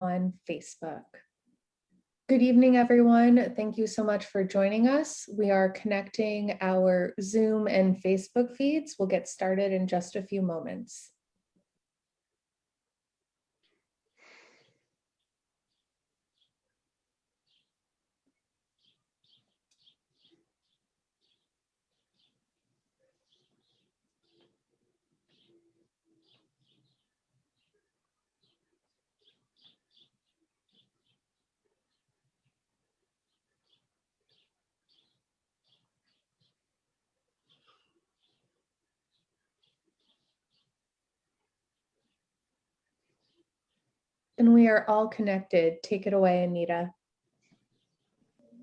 on Facebook. Good evening, everyone. Thank you so much for joining us. We are connecting our Zoom and Facebook feeds. We'll get started in just a few moments. And we are all connected. Take it away, Anita.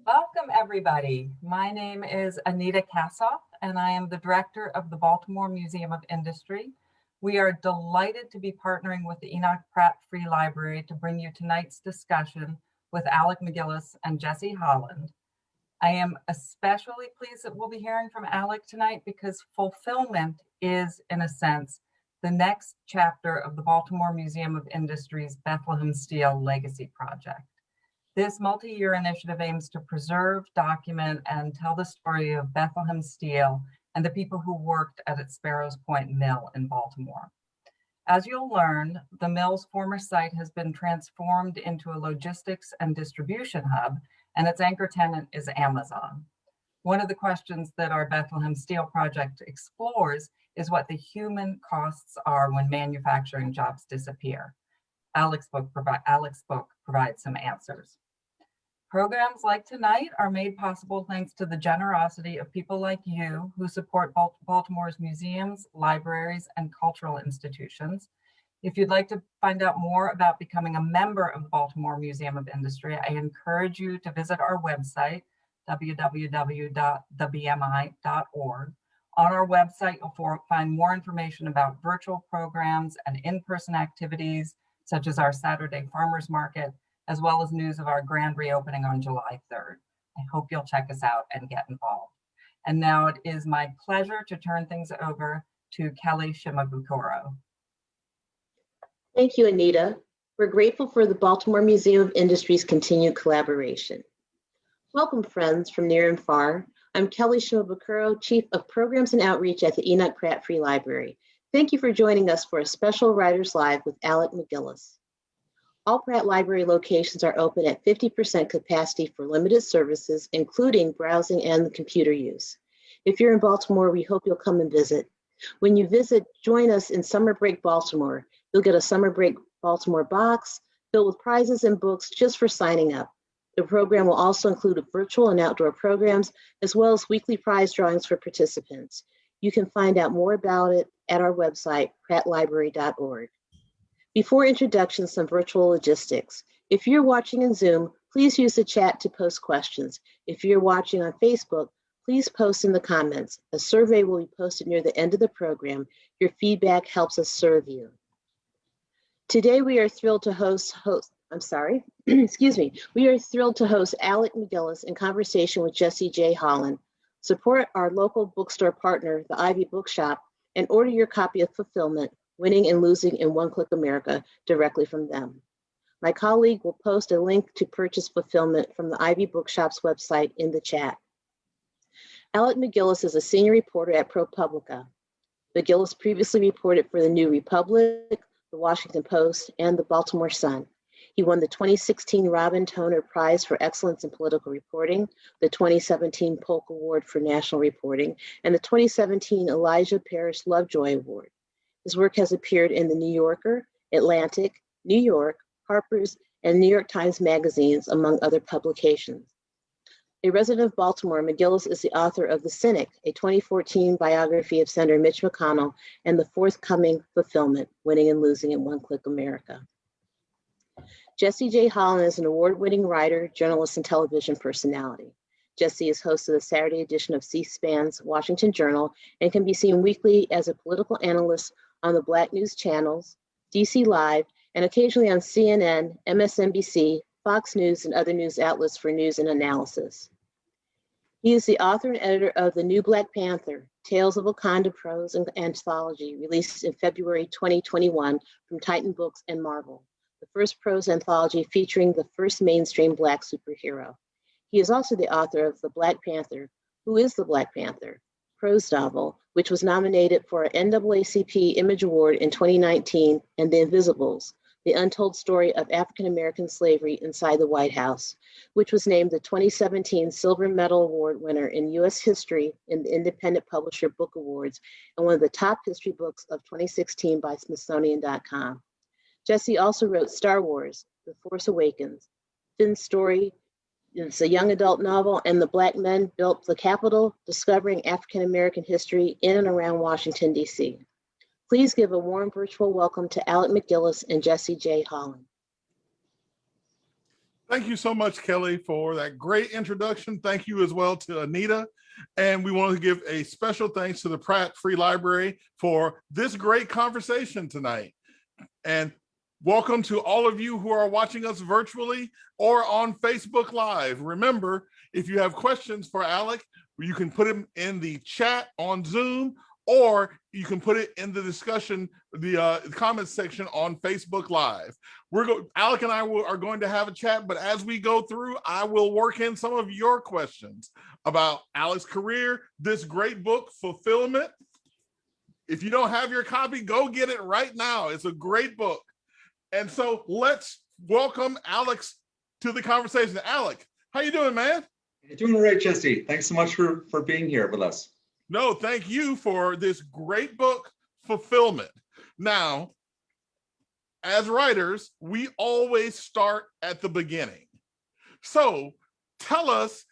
Welcome, everybody. My name is Anita Kassoff, and I am the director of the Baltimore Museum of Industry. We are delighted to be partnering with the Enoch Pratt Free Library to bring you tonight's discussion with Alec MacGillis and Jesse Holland. I am especially pleased that we'll be hearing from Alec tonight because fulfillment is, in a sense, the next chapter of the Baltimore Museum of Industry's Bethlehem Steel Legacy Project. This multi-year initiative aims to preserve, document, and tell the story of Bethlehem Steel and the people who worked at its Sparrows Point Mill in Baltimore. As you'll learn, the mill's former site has been transformed into a logistics and distribution hub, and its anchor tenant is Amazon. One of the questions that our Bethlehem Steel project explores is what the human costs are when manufacturing jobs disappear. Alex book, provi Alex book provides some answers. Programs like tonight are made possible thanks to the generosity of people like you who support Baltimore's museums, libraries, and cultural institutions. If you'd like to find out more about becoming a member of the Baltimore Museum of Industry, I encourage you to visit our website, www.thebmi.org, on our website, you'll find more information about virtual programs and in-person activities, such as our Saturday Farmers Market, as well as news of our grand reopening on July 3rd. I hope you'll check us out and get involved. And now it is my pleasure to turn things over to Kelly Shimabukuro. Thank you, Anita. We're grateful for the Baltimore Museum of Industry's continued collaboration. Welcome, friends from near and far. I'm Kelly Shimabukuro, Chief of Programs and Outreach at the Enoch Pratt Free Library. Thank you for joining us for a special Writers Live with Alec MacGillis. All Pratt Library locations are open at 50% capacity for limited services, including browsing and computer use. If you're in Baltimore, we hope you'll come and visit. When you visit, join us in Summer Break Baltimore. You'll get a Summer Break Baltimore box filled with prizes and books just for signing up. The program will also include virtual and outdoor programs, as well as weekly prize drawings for participants. You can find out more about it at our website, prattlibrary.org. Before introduction, some virtual logistics. If you're watching in Zoom, please use the chat to post questions. If you're watching on Facebook, please post in the comments. A survey will be posted near the end of the program. Your feedback helps us serve you. Today, we are thrilled to host, host I'm sorry, excuse me, we are thrilled to host Alec MacGillis in conversation with Jesse J. Holland. Support our local bookstore partner, the Ivy Bookshop, and order your copy of Fulfillment, Winning and Losing in One Click America directly from them. My colleague will post a link to purchase Fulfillment from the Ivy Bookshop's website in the chat. Alec MacGillis is a senior reporter at ProPublica. MacGillis previously reported for the New Republic, the Washington Post, and the Baltimore Sun. He won the 2016 Robin Toner Prize for Excellence in Political Reporting, the 2017 Polk Award for National Reporting, and the 2017 Elijah Parrish Lovejoy Award. His work has appeared in The New Yorker, Atlantic, New York, Harper's, and New York Times magazines, among other publications. A resident of Baltimore, MacGillis is the author of The Cynic, a 2014 biography of Senator Mitch McConnell, and the forthcoming Fulfillment, Winning and Losing in One Click America. Jesse J. Holland is an award-winning writer, journalist, and television personality. Jesse is host of the Saturday edition of C-SPAN's Washington Journal and can be seen weekly as a political analyst on the Black News channels, DC Live, and occasionally on CNN, MSNBC, Fox News, and other news outlets for news and analysis. He is the author and editor of The New Black Panther, Tales of Wakanda Prose and Anthology, released in February 2021 from Titan Books and Marvel. The first prose anthology featuring the first mainstream Black superhero. He is also the author of The Black Panther, Who is the Black Panther? prose novel, which was nominated for an NAACP Image Award in 2019, and The Invisibles, The Untold Story of African American Slavery Inside the White House, which was named the 2017 Silver Medal Award winner in US history in the Independent Publisher Book Awards and one of the top history books of 2016 by Smithsonian.com. Jesse also wrote Star Wars, The Force Awakens, Finn's Story, it's a young adult novel, and the Black Men Built the Capitol, Discovering African American History in and around Washington, D.C. Please give a warm virtual welcome to Alec MacGillis and Jesse J. Holland. Thank you so much, Kelly, for that great introduction. Thank you as well to Anita. And we want to give a special thanks to the Pratt Free Library for this great conversation tonight. And welcome to all of you who are watching us virtually or on Facebook Live. Remember, if you have questions for Alec, you can put them in the chat on Zoom or you can put it in the discussion, the uh, comments section on Facebook Live. We're go Alec and I are going to have a chat, but as we go through, I will work in some of your questions about Alec's career, this great book, Fulfillment. If you don't have your copy, go get it right now. It's a great book. And so let's welcome Alex to the conversation. Alec, how you doing, man? You're doing all right, Jesse. Thanks so much for, for being here with us. No, thank you for this great book, Fulfillment. Now, as writers, we always start at the beginning. So tell us,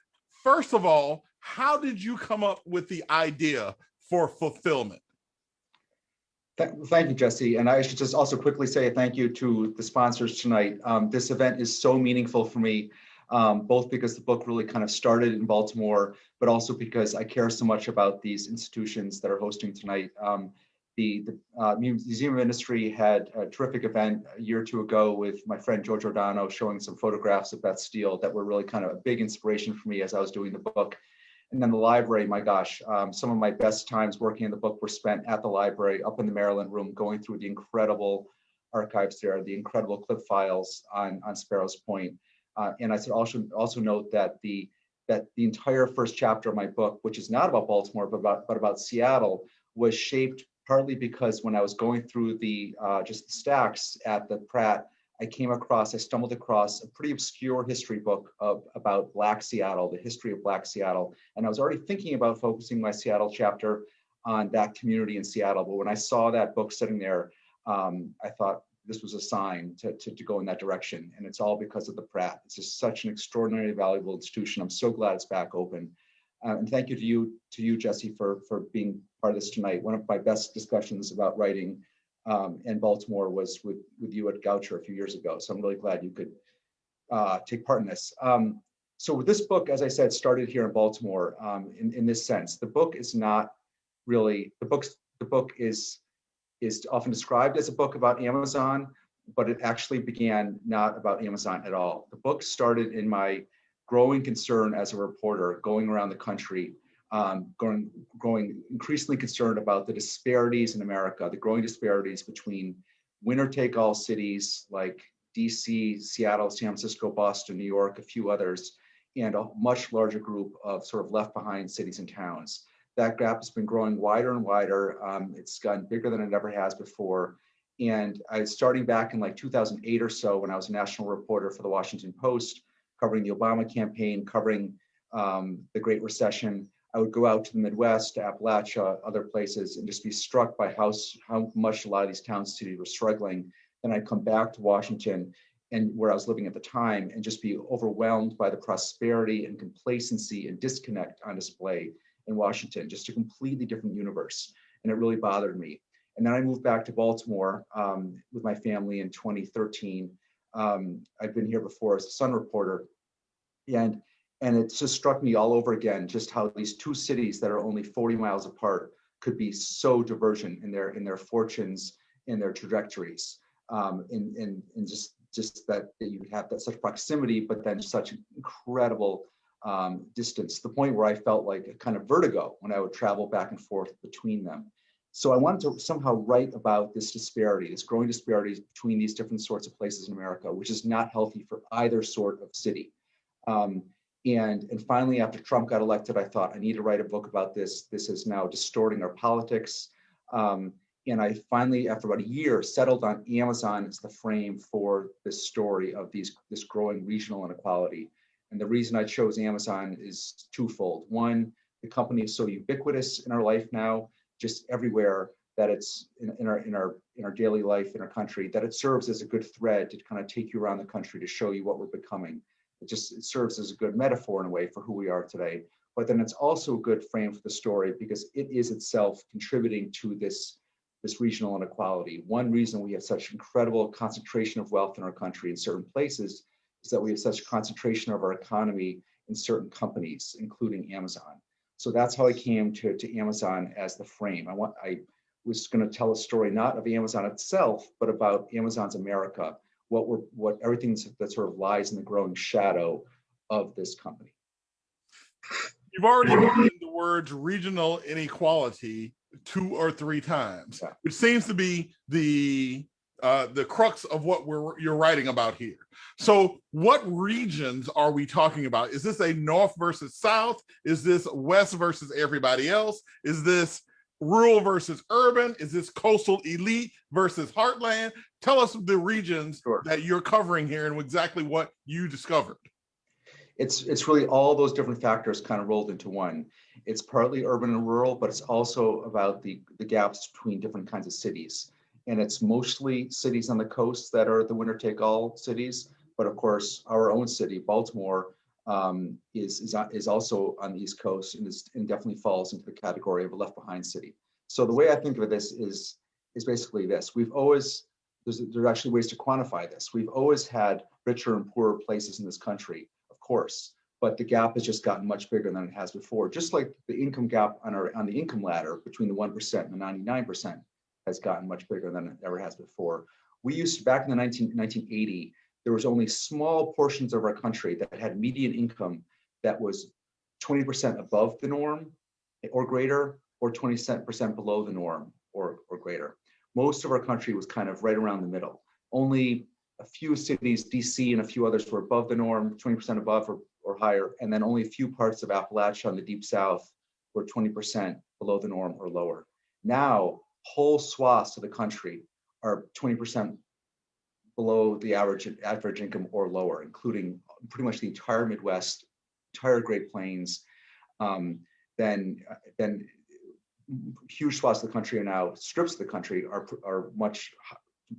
first of all, how did you come up with the idea for Fulfillment? Thank you, Jesse. And I should just also quickly say thank you to the sponsors tonight. Um, this event is so meaningful for me, um, both because the book really kind of started in Baltimore, but also because I care so much about these institutions that are hosting tonight. Um, the, the uh, Museum of Industry had a terrific event a year or two ago with my friend George Ordano showing some photographs of Beth Steel that were really kind of a big inspiration for me as I was doing the book. And then the library, my gosh, um, some of my best times working in the book were spent at the library up in the Maryland room, going through the incredible archives there, the incredible clip files on, on Sparrows Point. Uh, and I should also, also note that the, that the entire first chapter of my book, which is not about Baltimore, but about, but about Seattle, was shaped partly because when I was going through the uh, just the stacks at the Pratt, I came across, I stumbled across a pretty obscure history book of, about Black Seattle, the history of Black Seattle. And I was already thinking about focusing my Seattle chapter on that community in Seattle. But when I saw that book sitting there, um, I thought this was a sign to, to, to, go in that direction. And it's all because of the Pratt. It's just such an extraordinarily valuable institution. I'm so glad it's back open. Uh, and thank you to you, to you, Jesse, for, for being part of this tonight. One of my best discussions about writing um, in Baltimore was with, with you at Goucher a few years ago. So I'm really glad you could uh, take part in this. Um, so this book, as I said, started here in Baltimore um, in, in this sense. The book is not really, the, books, the book is, is often described as a book about Amazon, but it actually began not about Amazon at all. The book started in my growing concern as a reporter going around the country um, growing, growing increasingly concerned about the disparities in America, the growing disparities between winner take all cities like DC, Seattle, San Francisco, Boston, New York, a few others, and a much larger group of sort of left behind cities and towns. That gap has been growing wider and wider. Um, it's gotten bigger than it ever has before. And I starting back in like 2008 or so when I was a national reporter for the Washington Post, covering the Obama campaign, covering um, the Great Recession, I would go out to the Midwest, to Appalachia, other places, and just be struck by how, how much a lot of these towns cities were struggling. Then I'd come back to Washington and where I was living at the time and just be overwhelmed by the prosperity and complacency and disconnect on display in Washington, just a completely different universe. And it really bothered me. And then I moved back to Baltimore um, with my family in 2013. Um, I'd been here before as a Sun reporter. And and it just struck me all over again, just how these two cities that are only 40 miles apart could be so divergent in their in their fortunes, in their trajectories, um, in, in, in just just that, that you have that such proximity, but then such incredible um, distance, the point where I felt like a kind of vertigo when I would travel back and forth between them. So I wanted to somehow write about this disparity, this growing disparities between these different sorts of places in America, which is not healthy for either sort of city. Um, and, and finally, after Trump got elected, I thought I need to write a book about this. This is now distorting our politics. Um, and I finally, after about a year, settled on Amazon as the frame for this story of these this growing regional inequality. And the reason I chose Amazon is twofold. One, the company is so ubiquitous in our life now, just everywhere that it's in, in our in our in our daily life in our country, that it serves as a good thread to kind of take you around the country to show you what we're becoming. It just it serves as a good metaphor in a way for who we are today. But then it's also a good frame for the story because it is itself contributing to this this regional inequality. One reason we have such incredible concentration of wealth in our country in certain places is that we have such concentration of our economy in certain companies, including Amazon. So that's how I came to, to Amazon as the frame. I want I was going to tell a story not of Amazon itself, but about Amazon's America, what we're what everything that sort of lies in the growing shadow of this company. You've already mentioned the words regional inequality two or three times, Yeah. which seems to be the uh, the crux of what we're you're writing about here. So, what regions are we talking about? Is this a north versus south? Is this west versus everybody else? Is this rural versus urban? Is this coastal elite versus heartland? Tell us the regions Sure. that you're covering here and exactly what you discovered. it's it's really all those different factors kind of rolled into one. It's partly urban and rural, but it's also about the the gaps between different kinds of cities. And it's mostly cities on the coast that are the winner take all cities. But of course, our own city, Baltimore, um, is is is also on the East Coast and is and definitely falls into the category of a left behind city. So the way I think of this is is basically this: we've always there's actually ways to quantify this. We've always had richer and poorer places in this country of course, but the gap has just gotten much bigger than it has before. Just like the income gap on our on the income ladder between the 1% and the 99% has gotten much bigger than it ever has before. We used to, back in the 19, 1980, there was only small portions of our country that had median income that was 20% above the norm or greater, or 20% below the norm or, or greater. Most of our country was kind of right around the middle. Only a few cities, DC and a few others were above the norm, 20% above or, or higher, and then only a few parts of Appalachia and the deep south were 20% below the norm or lower. Now, whole swaths of the country are 20% below the average average income or lower, including pretty much the entire Midwest, entire Great Plains. Um, then, then huge swaths of the country are now strips of the country are are much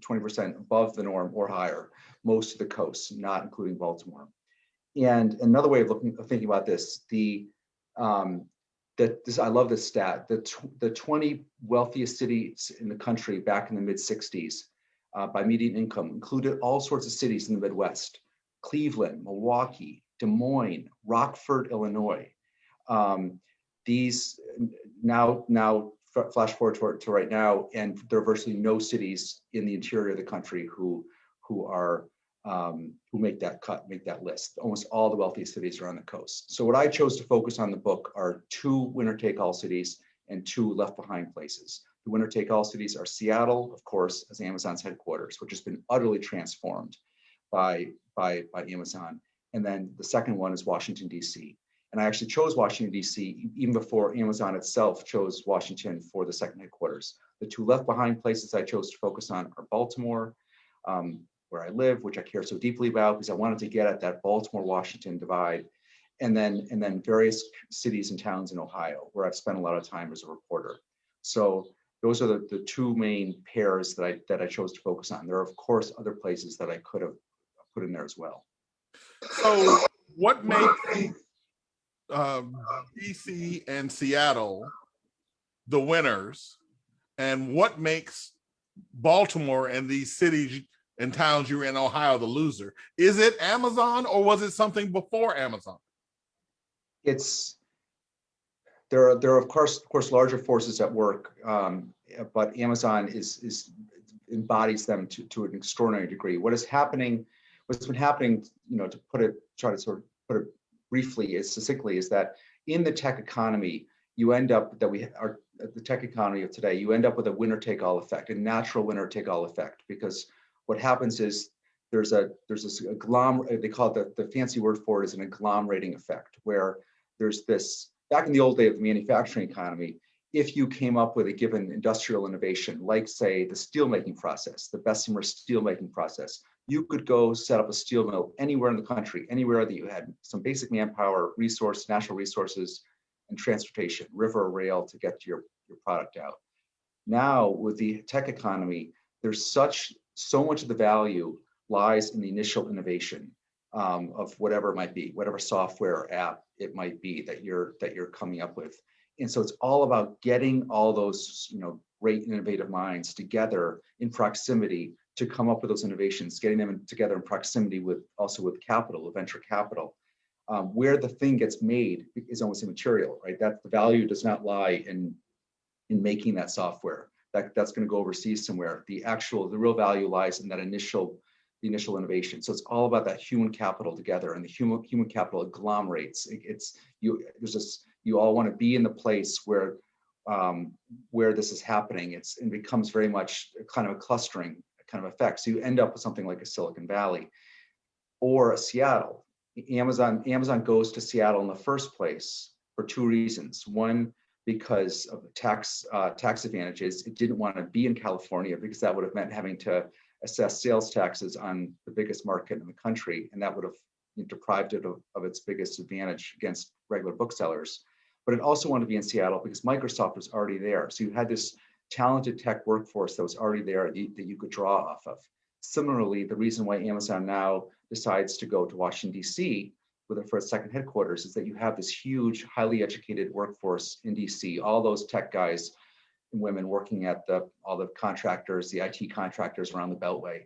20% above the norm or higher, most of the coasts, not including Baltimore. And another way of looking of thinking about this, the um, that this I love this stat. The the 20 wealthiest cities in the country back in the mid 60s uh, by median income included all sorts of cities in the Midwest: Cleveland, Milwaukee, Des Moines, Rockford, Illinois. Um, these now now flash forward to, to, right now, and there are virtually no cities in the interior of the country who who are um, who make that cut, make that list. Almost all the wealthiest cities are on the coast. So what I chose to focus on the book are two winner-take-all cities and two left-behind places. The winner-take-all cities are Seattle, of course, as Amazon's headquarters, which has been utterly transformed by by by Amazon, and then the second one is Washington D.C. And I actually chose Washington, D.C. even before Amazon itself chose Washington for the second headquarters. The two left behind places I chose to focus on are Baltimore, um, where I live, which I care so deeply about because I wanted to get at that Baltimore-Washington divide, and then and then various cities and towns in Ohio, where I've spent a lot of time as a reporter. So those are the, the two main pairs that I that I chose to focus on. There are of course other places that I could have put in there as well. So what makes um, DC and Seattle the winners, and what makes Baltimore and these cities and towns you're in Ohio the loser? Is it Amazon or was it something before Amazon? It's there are there are of course of course larger forces at work, um, but Amazon is is embodies them to to an extraordinary degree. What is happening? What's been happening? You know, to put it try to sort of put it briefly is succinctly is that in the tech economy, you end up that we are the tech economy of today, you end up with a winner take all effect, a natural winner take all effect, because what happens is there's a there's this agglomer they call it the, the fancy word for it is an agglomerating effect, where there's this back in the old day of the manufacturing economy, if you came up with a given industrial innovation, like say the steelmaking process, the Bessemer steelmaking process, you could go set up a steel mill anywhere in the country, anywhere that you had some basic manpower, resource, natural resources, and transportation, river or rail to get your, your product out. Now with the tech economy, there's such, so much of the value lies in the initial innovation um, of whatever it might be, whatever software or app it might be that you're that you're coming up with. And so it's all about getting all those, you know, great innovative minds together in proximity to come up with those innovations, getting them in, together in proximity with also with capital, venture capital. Um, where the thing gets made is almost immaterial, right? That the value does not lie in in making that software. That that's going to go overseas somewhere. The actual, the real value lies in that initial the initial innovation. So it's all about that human capital together and the human human capital agglomerates. It, it's you there's this you all want to be in the place where um, where this is happening. It's it becomes very much kind of a clustering kind of effect. So you end up with something like a Silicon Valley or a Seattle. Amazon Amazon goes to Seattle in the first place for two reasons. One, because of tax uh, tax advantages, it didn't want to be in California because that would have meant having to assess sales taxes on the biggest market in the country, and that would have deprived it of, of its biggest advantage against regular booksellers. But it also wanted to be in Seattle because Microsoft was already there. So you had this talented tech workforce that was already there that you could draw off of. Similarly, the reason why Amazon now decides to go to Washington, DC with their first second headquarters is that you have this huge, highly educated workforce in DC, all those tech guys and women working at the all the contractors, the IT contractors around the Beltway.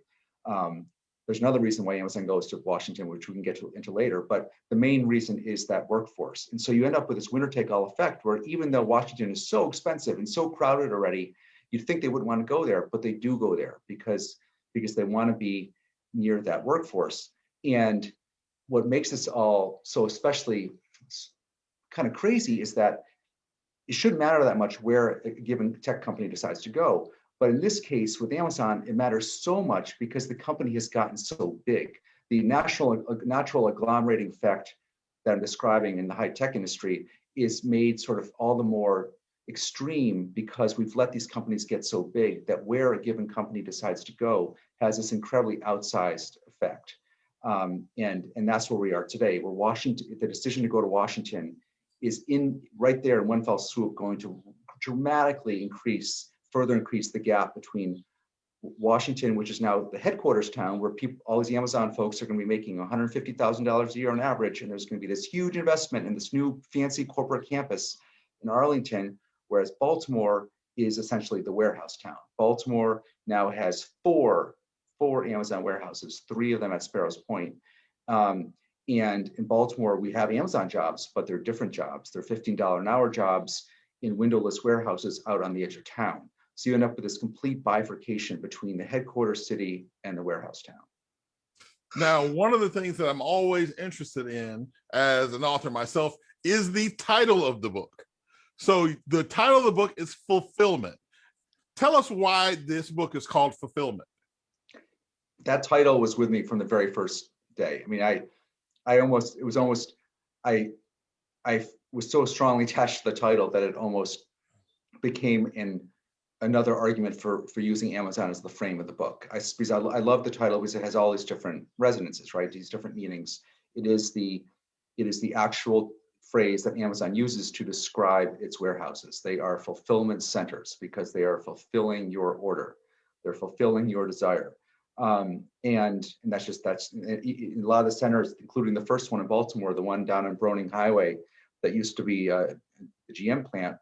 Um, there's another reason why Amazon goes to Washington, which we can get to, into later, but the main reason is that workforce. And so you end up with this winner take all effect where even though Washington is so expensive and so crowded already, you'd think they wouldn't want to go there, but they do go there because, because they want to be near that workforce. And what makes this all so especially kind of crazy is that it shouldn't matter that much where a given tech company decides to go. But in this case, with Amazon, it matters so much because the company has gotten so big. The natural, natural agglomerating effect that I'm describing in the high tech industry is made sort of all the more extreme because we've let these companies get so big that where a given company decides to go has this incredibly outsized effect. Um, and, and that's where we are today. Where Washington, the decision to go to Washington is in right there in one fell swoop going to dramatically increase, further increase the gap between Washington, which is now the headquarters town where people, all these Amazon folks are going to be making $150,000 a year on average. And there's going to be this huge investment in this new fancy corporate campus in Arlington, whereas Baltimore is essentially the warehouse town. Baltimore now has four, four Amazon warehouses, three of them at Sparrows Point. Um, and in Baltimore, we have Amazon jobs, but they're different jobs. They're $15 an hour jobs in windowless warehouses out on the edge of town. So you end up with this complete bifurcation between the headquarters city and the warehouse town. Now, one of the things that I'm always interested in as an author myself is the title of the book. So the title of the book is Fulfillment. Tell us why this book is called Fulfillment. That title was with me from the very first day. I mean, I I almost, it was almost, I, I was so strongly attached to the title that it almost became in another argument for for using Amazon as the frame of the book. I, because I, I love the title because it has all these different resonances, right? These different meanings. It is the, it is the actual phrase that Amazon uses to describe its warehouses. They are fulfillment centers because they are fulfilling your order. They're fulfilling your desire. Um, and, and that's just, that's a lot of the centers, including the first one in Baltimore, the one down on Broening Highway that used to be uh, the GM plant,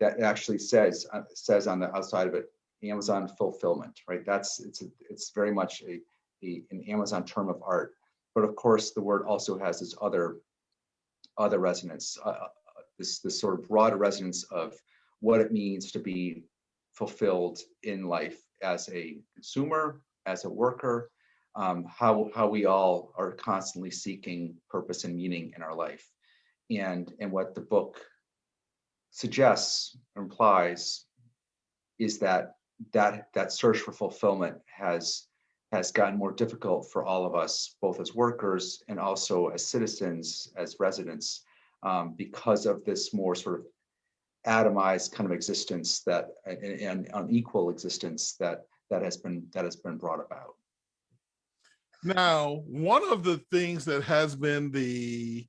that actually says, uh, says on the outside of it, Amazon fulfillment, right? That's, it's, a, it's very much a, a, an Amazon term of art. But of course, the word also has this other, other resonance, uh, uh this, this sort of broader resonance of what it means to be fulfilled in life as a consumer, as a worker, um, how, how we all are constantly seeking purpose and meaning in our life. And, and what the book suggests, or implies, is that that that search for fulfillment has has gotten more difficult for all of us, both as workers and also as citizens, as residents, um, because of this more sort of atomized kind of existence that and, unequal existence that that has been that has been brought about. Now, one of the things that has been the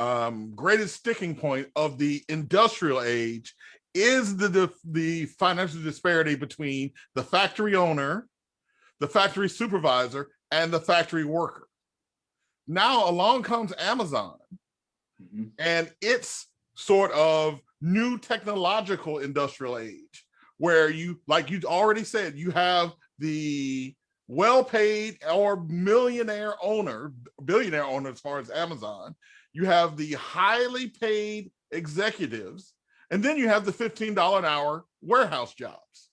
um, greatest sticking point of the industrial age is the, the, the financial disparity between the factory owner, the factory supervisor, and the factory worker. Now along comes Amazon Mhm. and its sort of new technological industrial age where you like you already said you have the well-paid or millionaire owner billionaire owner as far as amazon you have the highly paid executives and then you have the $15 an hour warehouse jobs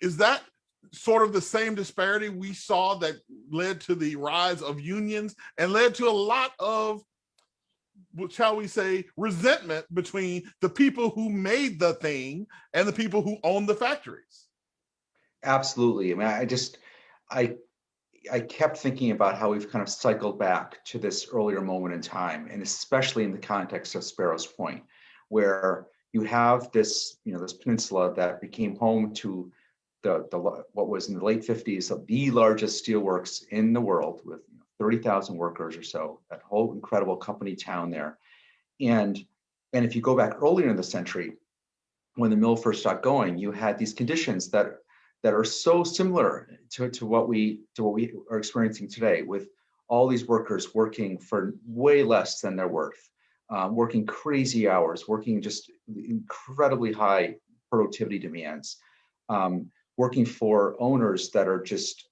is that sort of the same disparity we saw that led to the rise of unions and led to a lot of shall we say, resentment between the people who made the thing and the people who own the factories. Absolutely. I mean, I just, I, I kept thinking about how we've kind of cycled back to this earlier moment in time, and especially in the context of Sparrows Point, where you have this, you know, this peninsula that became home to the, the what was in the late 50s of the largest steelworks in the world with 30,000 workers or so, that whole incredible company town there. And, and if you go back earlier in the century, when the mill first got going, you had these conditions that that are so similar to, to what we to what we are experiencing today with all these workers working for way less than they're worth, um, working crazy hours, working just incredibly high productivity demands, um, working for owners that are just,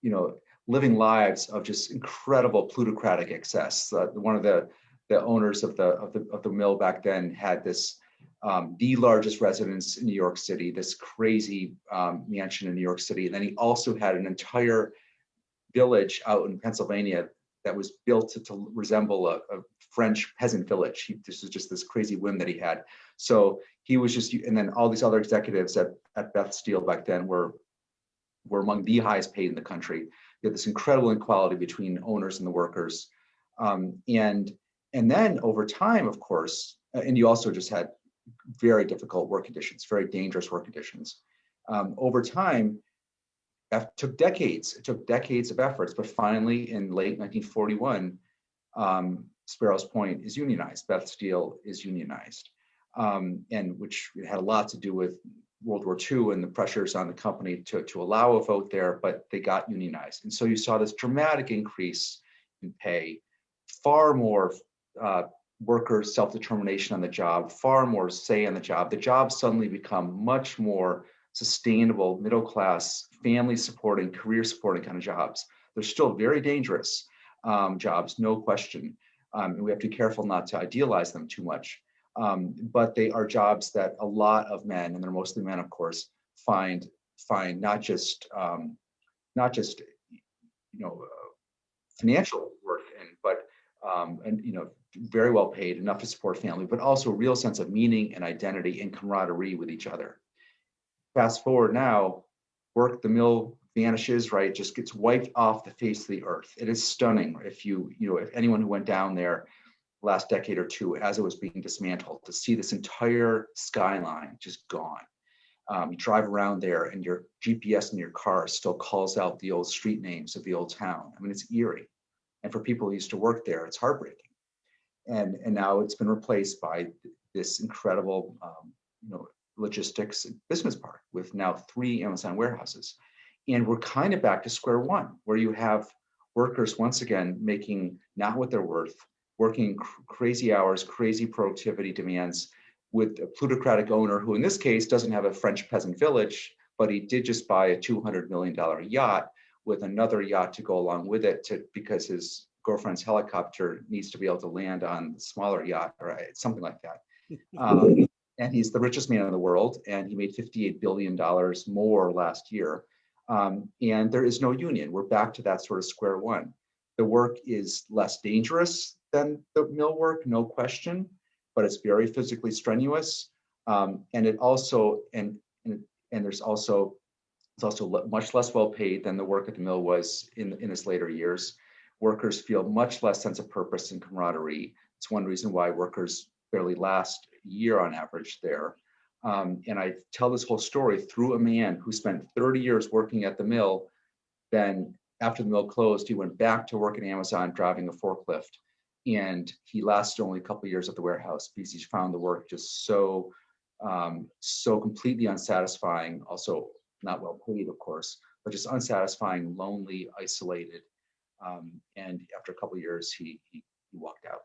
you know, living lives of just incredible plutocratic excess. Uh, one of the the owners of the of the of the mill back then had this um, the largest residence in New York City, this crazy um, mansion in New York City. And then he also had an entire village out in Pennsylvania that was built to, to resemble a, a, French peasant village. He, this was just this crazy whim that he had. So he was just, and then all these other executives at, at Beth Steel back then were, were among the highest paid in the country. You had this incredible inequality between owners and the workers. Um, and, and then over time, of course, and you also just had very difficult work conditions, very dangerous work conditions. Um, over time, it took decades. It took decades of efforts, but finally, in late 1941, um, Sparrows Point is unionized. Beth Steel is unionized, um, and which had a lot to do with World War II and the pressures on the company to, to allow a vote there, but they got unionized. And so you saw this dramatic increase in pay, far more uh, worker self-determination on the job, far more say on the job. The jobs suddenly become much more sustainable, middle-class, family supporting, career supporting kind of jobs. They're still very dangerous um, jobs, no question. Um, and we have to be careful not to idealize them too much. Um, but they are jobs that a lot of men, and they're mostly men, of course, find find not just um, not just you know uh, financial worth in, but um, and you know very well paid, enough to support family, but also a real sense of meaning and identity and camaraderie with each other. Fast forward now, work the mill vanishes, right? Just gets wiped off the face of the earth. It is stunning if you, you know, if anyone who went down there last decade or two as it was being dismantled to see this entire skyline just gone. Um, you drive around there and your GPS in your car still calls out the old street names of the old town. I mean, it's eerie. And for people who used to work there, it's heartbreaking and and now it's been replaced by this incredible um, you know logistics business park with now three Amazon warehouses, and we're kind of back to square one where you have workers once again making not what they're worth, working cr crazy hours, crazy productivity demands with a plutocratic owner who in this case doesn't have a French peasant village, but he did just buy a $200 million yacht with another yacht to go along with it to because his girlfriend's helicopter needs to be able to land on the smaller yacht or something like that. Um, and he's the richest man in the world, and he made $58 billion more last year. Um, and there is no union. We're back to that sort of square one. The work is less dangerous than the mill work, no question, but it's very physically strenuous. Um, and it also, and, and, and there's also, it's also much less well paid than the work at the mill was in, in its later years. Workers feel much less sense of purpose and camaraderie. It's one reason why workers barely last a year on average there. Um, and I tell this whole story through a man who spent 30 years working at the mill. Then after the mill closed, he went back to work at Amazon driving a forklift. And he lasted only a couple years at the warehouse because he found the work just so, um, so completely unsatisfying. Also not well paid, of course, but just unsatisfying, lonely, isolated. Um, and after a couple of years, he, he, he walked out.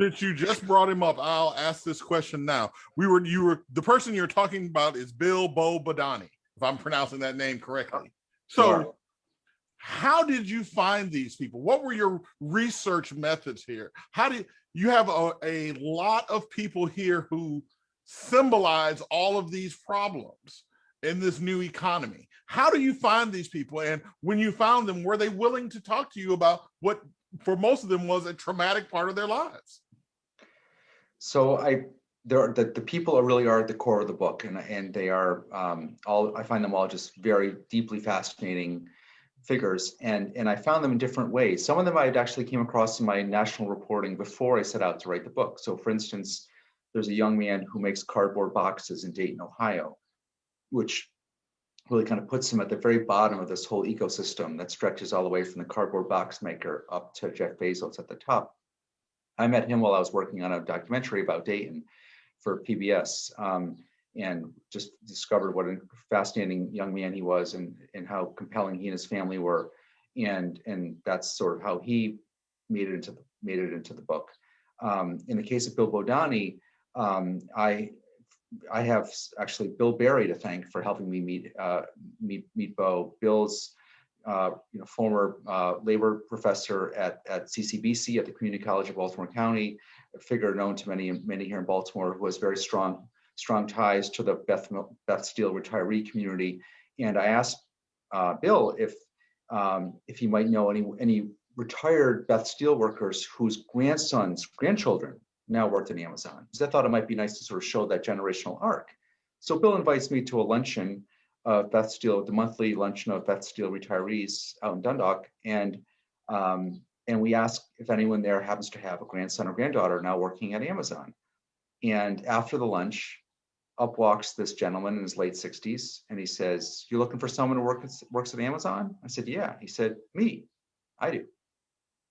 Since you just brought him up, I'll ask this question now. We were, you were, the person you're talking about is Bill Bo Badani, if I'm pronouncing that name correctly. So Sure. how did you find these people? What were your research methods here? How did, you have a, a lot of people here who symbolize all of these problems in this new economy. How do you find these people? And when you found them, were they willing to talk to you about what for most of them was a traumatic part of their lives? So I, there are, the, the people are really are at the core of the book and, and they are um, all, I find them all just very deeply fascinating figures and, and I found them in different ways. Some of them I'd actually came across in my national reporting before I set out to write the book. So for instance, there's a young man who makes cardboard boxes in Dayton, Ohio, which really kind of puts him at the very bottom of this whole ecosystem that stretches all the way from the cardboard box maker up to Jeff Bezos at the top. I met him while I was working on a documentary about Dayton for PBS um, and just discovered what a fascinating young man he was and, and how compelling he and his family were. And, and that's sort of how he made it into the, made it into the book. Um, in the case of Bill Bodani, um, I I have actually Bill Barry to thank for helping me meet uh, meet meet Bo. Bill's uh, you know former uh, labor professor at at CCBC at the Community College of Baltimore County, a figure known to many many here in Baltimore who has very strong strong ties to the Beth Beth Steel retiree community. And I asked uh, Bill if um, if he might know any any retired Beth Steel workers whose grandsons grandchildren now worked in Amazon. Because I thought it might be nice to sort of show that generational arc. So Bill invites me to a luncheon of Beth Steel, the monthly luncheon of Beth Steel retirees out in Dundalk. And, um, and we ask if anyone there happens to have a grandson or granddaughter now working at Amazon. And after the lunch, up walks this gentleman in his late 60s and he says, You're looking for someone who work, works at Amazon? I said, Yeah. He said, Me. I do.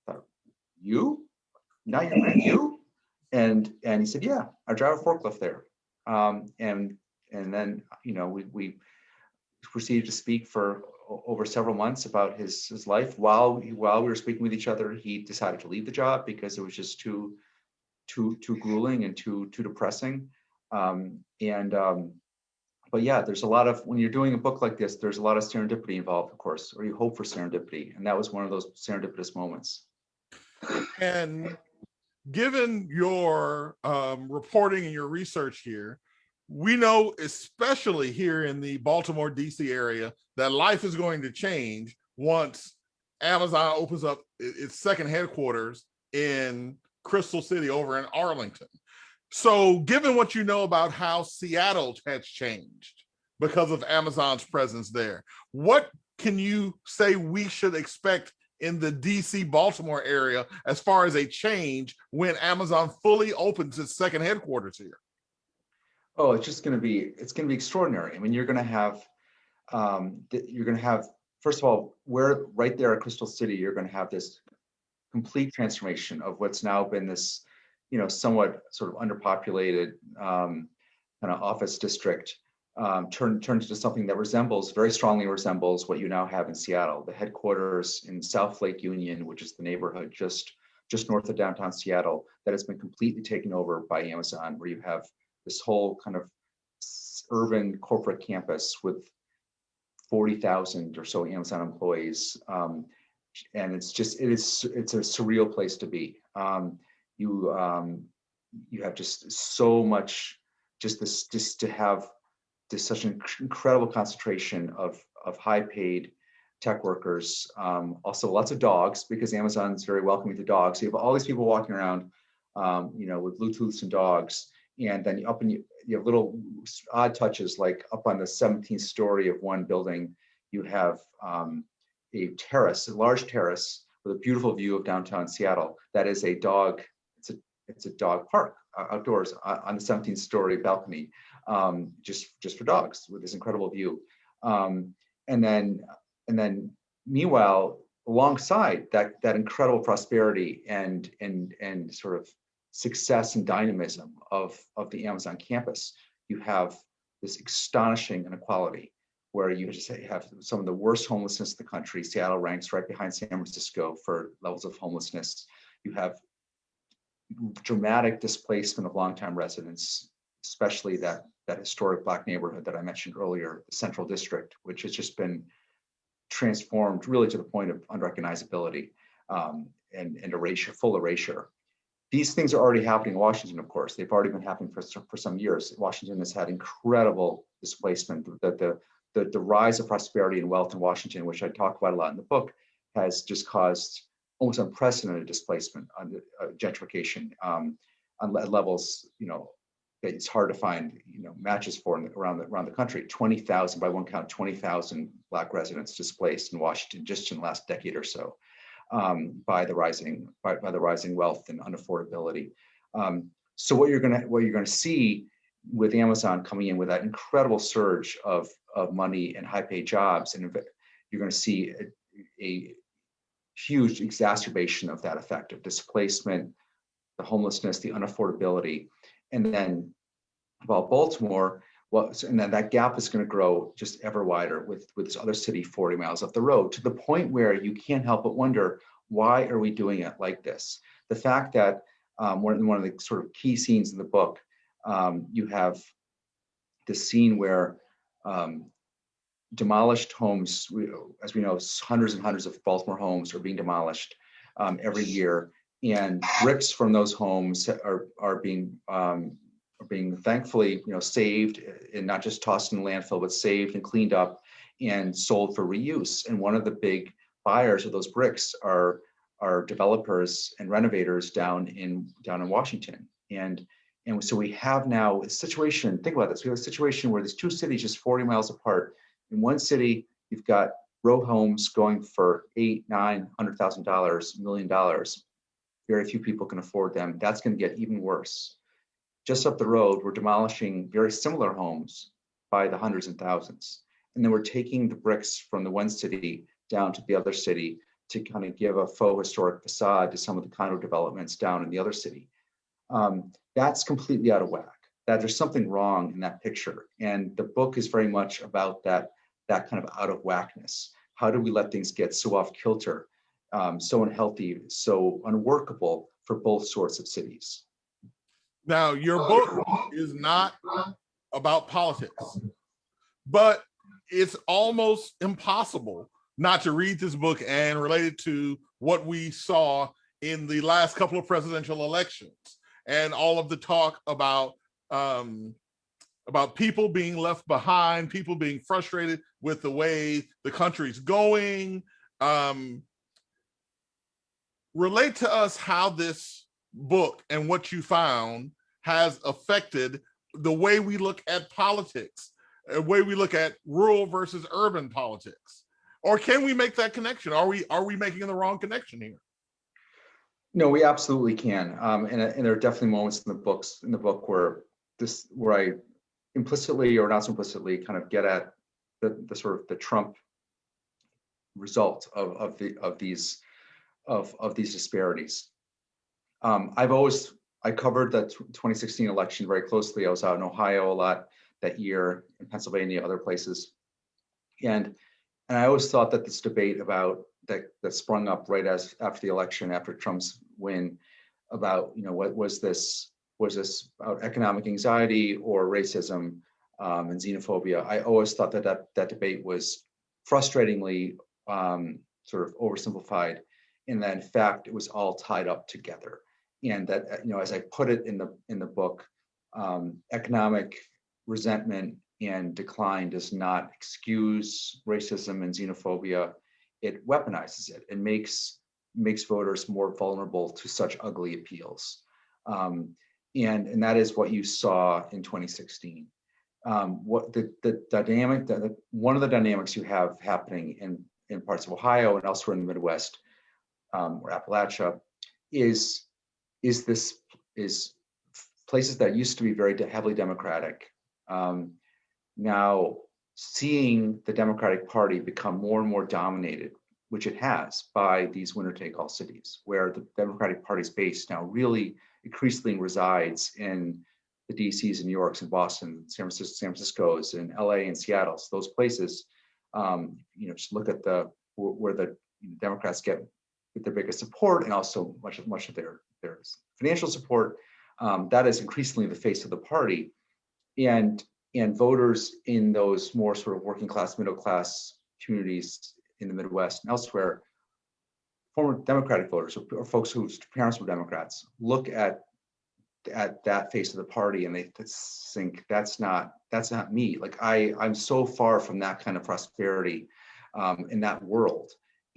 I thought, you? Now you're you? And and he said, yeah, I drive a forklift there. Um, and and then you know we we proceeded to speak for over several months about his his life. While we- while we were speaking with each other, he decided to leave the job because it was just too too too grueling and too too depressing. Um, and um, but yeah, there's a lot of when you're doing a book like this, there's a lot of serendipity involved, of course, or you hope for serendipity, and that was one of those serendipitous moments. And given your um, reporting and your research here, we know, especially here in the Baltimore, DC area, that life is going to change once Amazon opens up its second headquarters in Crystal City over in Arlington. So, given what you know about how Seattle has changed because of Amazon's presence there, what can you say we should expect in the DC Baltimore area as far as a change when Amazon fully opens its second headquarters here? Oh, it's just going to be, it's going to be extraordinary. I mean, you're going to have um, you're going to have, first of all, we're right there at Crystal City, you're going to have this complete transformation of what's now been this, you know, somewhat sort of underpopulated um, kind of office district, um, turn turned into something that resembles, very strongly resembles what you now have in Seattle. The headquarters in South Lake Union, which is the neighborhood just just north of downtown Seattle, that has been completely taken over by Amazon, where you have this whole kind of urban corporate campus with 40,000 or so Amazon employees. Um, and it's just, it is, it's a surreal place to be. Um, you, um, you have just so much, just this, just to have this such an incredible concentration of, of high paid tech workers. Um, also lots of dogs because Amazon's very welcoming to dogs. So you have all these people walking around, um, you know, with Bluetooths and dogs And then up in, you have little odd touches, like up on the 17th story of one building, you have um, a terrace, a large terrace with a beautiful view of downtown Seattle. That is a dog, it's a, it's a dog park outdoors uh, on the 17th story balcony, um, just, just for dogs with this incredible view. Um, and then, and then meanwhile, alongside that, that incredible prosperity and, and, and sort of success and dynamism of, of the Amazon campus, you have this astonishing inequality where you have some of the worst homelessness in the country. Seattle ranks right behind San Francisco for levels of homelessness. You have dramatic displacement of longtime residents, especially that, that historic black neighborhood that I mentioned earlier, the Central District, which has just been transformed really to the point of unrecognizability um, and, and erasure, full erasure. These things are already happening in Washington, of course. They've already been happening for, for some years. Washington has had incredible displacement. The, the, the, the rise of prosperity and wealth in Washington, which I talk about a lot in the book, has just caused almost unprecedented displacement uh, gentrification um, on levels, you know, it's hard to find, you know, matches for in around the around the country. Twenty thousand, by one count, twenty thousand Black residents displaced in Washington just in the last decade or so um, by the rising by, by the rising wealth and unaffordability. Um, so what you're gonna what you're gonna see with Amazon coming in with that incredible surge of of money and high paid jobs, and you're going to see a, a huge exacerbation of that effect of displacement, the homelessness, the unaffordability, and then while Baltimore, well, and then that gap is going to grow just ever wider with with this other city 40 miles up the road to the point where you can't help but wonder why are we doing it like this? The fact that um, one, one of the sort of key scenes in the book, um, you have the scene where um, demolished homes, as we know, hundreds and hundreds of Baltimore homes are being demolished um, every year, and bricks from those homes are are being um, are being thankfully you know saved and not just tossed in landfill, but saved and cleaned up and sold for reuse. And one of the big buyers of those bricks are are developers and renovators down in down in Washington. And and so we have now a situation, think about this, we have a situation where these two cities just 40 miles apart. In one city, you've got row homes going for eight, nine, hundred thousand dollars, million dollars. Very few people can afford them. That's going to get even worse. Just up the road, we're demolishing very similar homes by the hundreds and thousands. And then we're taking the bricks from the one city down to the other city to kind of give a faux historic facade to some of the condo developments down in the other city. Um, that's completely out of whack. That there's something wrong in that picture. And the book is very much about that, that kind of out of whackness. How do we let things get so off kilter, um, so unhealthy, so unworkable for both sorts of cities? Now, your book is not about politics, but it's almost impossible not to read this book and relate it to what we saw in the last couple of presidential elections and all of the talk about um, about people being left behind, people being frustrated with the way the country's going. Um, relate to us how this book and what you found has affected the way we look at politics, the way we look at rural versus urban politics. Or can we make that connection? Are we are we making the wrong connection here? No, we absolutely can. Um, and, and there are definitely moments in the books in the book where this where I implicitly or not so implicitly kind of get at the, the sort of the Trump result of, of the of these of, of these disparities. Um, I've always I covered the 2016 election very closely. I was out in Ohio a lot that year, in Pennsylvania, other places. And and I always thought that this debate about that that sprung up right as after the election, after Trump's win, about you know what was this was this about economic anxiety or racism um, and xenophobia? I always thought that that, that debate was frustratingly um, sort of oversimplified, and that in fact it was all tied up together. And that uh, you know, as I put it in the in the book, um, economic resentment and decline does not excuse racism and xenophobia. It weaponizes it and makes makes voters more vulnerable to such ugly appeals. Um, and, and that is what you saw in 2016. Um, what the, the dynamic, the, the- one of the dynamics you have happening in, in parts of Ohio and elsewhere in the Midwest um, or Appalachia is, is this, is places that used to be very heavily Democratic. um, Now seeing the Democratic Party become more and more dominated, which it has by these winner take all cities, where the Democratic Party's base now really increasingly resides in the DCs and New Yorks and Boston, San Francisco, San Francisco's and LA and Seattle's, those places. Um, you know, just look at the where the Democrats get get their biggest support and also much of much of their their financial support. Um, that is increasingly the face of the party, and and voters in those more sort of working class, middle class communities in the Midwest and elsewhere, former Democratic voters or, or folks whose parents were Democrats, look at at that face of the party and they think that's not that's not me. Like I I'm so far from that kind of prosperity um, in that world.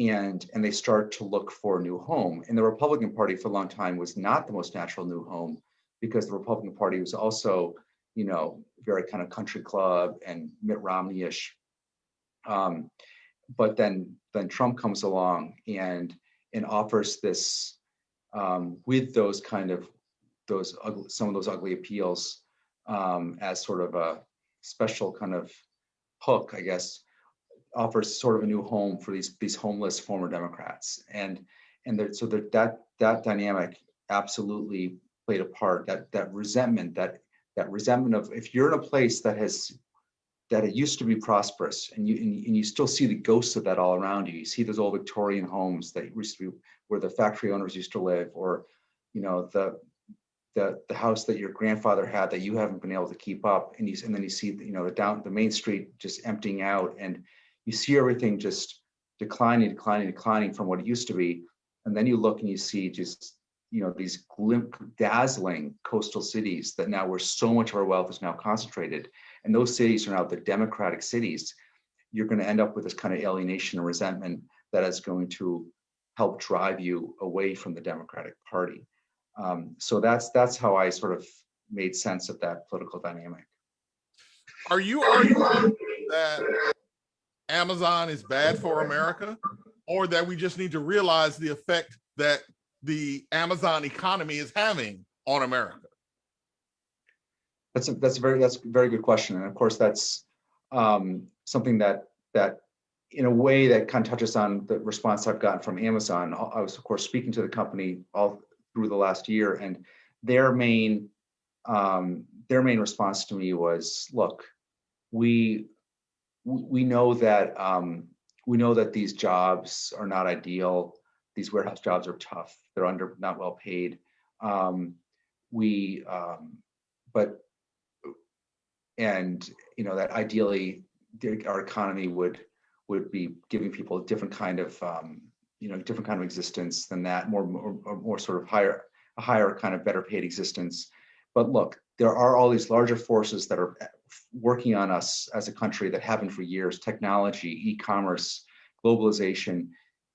And, and they start to look for a new home. And the Republican Party for a long time was not the most natural new home because the Republican Party was also, you know, very kind of country club and Mitt Romney-ish. Um, but then then Trump comes along and and offers this um, with those kind of those ugly, some of those ugly appeals um, as sort of a special kind of hook, I guess, offers sort of a new home for these these homeless former Democrats, and and there, so that that that dynamic absolutely played a part. That that resentment, that that resentment of if you're in a place that has that it used to be prosperous and you and, and you still see the ghosts of that all around you. You see those old Victorian homes that used to be where the factory owners used to live, or you know the the the house that your grandfather had that you haven't been able to keep up, and you and then you see you know the down the main street just emptying out, and you see everything just declining, declining, declining from what it used to be, and then you look and you see just you know these glimp, dazzling coastal cities that now where so much of our wealth is now concentrated, and those cities are now the democratic cities. You're going to end up with this kind of alienation and resentment that is going to help drive you away from the Democratic Party. Um, so that's that's how I sort of made sense of that political dynamic. Are you arguing that Amazon is bad for America or that we just need to realize the effect that the Amazon economy is having on America? That's a that's a very that's a very good question, and of course that's um, something that that in a way that kind of touches on the response I've gotten from Amazon. I was of course speaking to the company all through the last year, and their main um, their main response to me was, "Look, we we know that um, we know that these jobs are not ideal. These warehouse jobs are tough. They're under not well paid. Um, we um, but and you know that ideally our economy would would be giving people a different kind of um, you know different kind of existence than that more more, more sort of higher a higher kind of better paid existence but look there are all these larger forces that are working on us as a country that haven't for years technology e-commerce globalization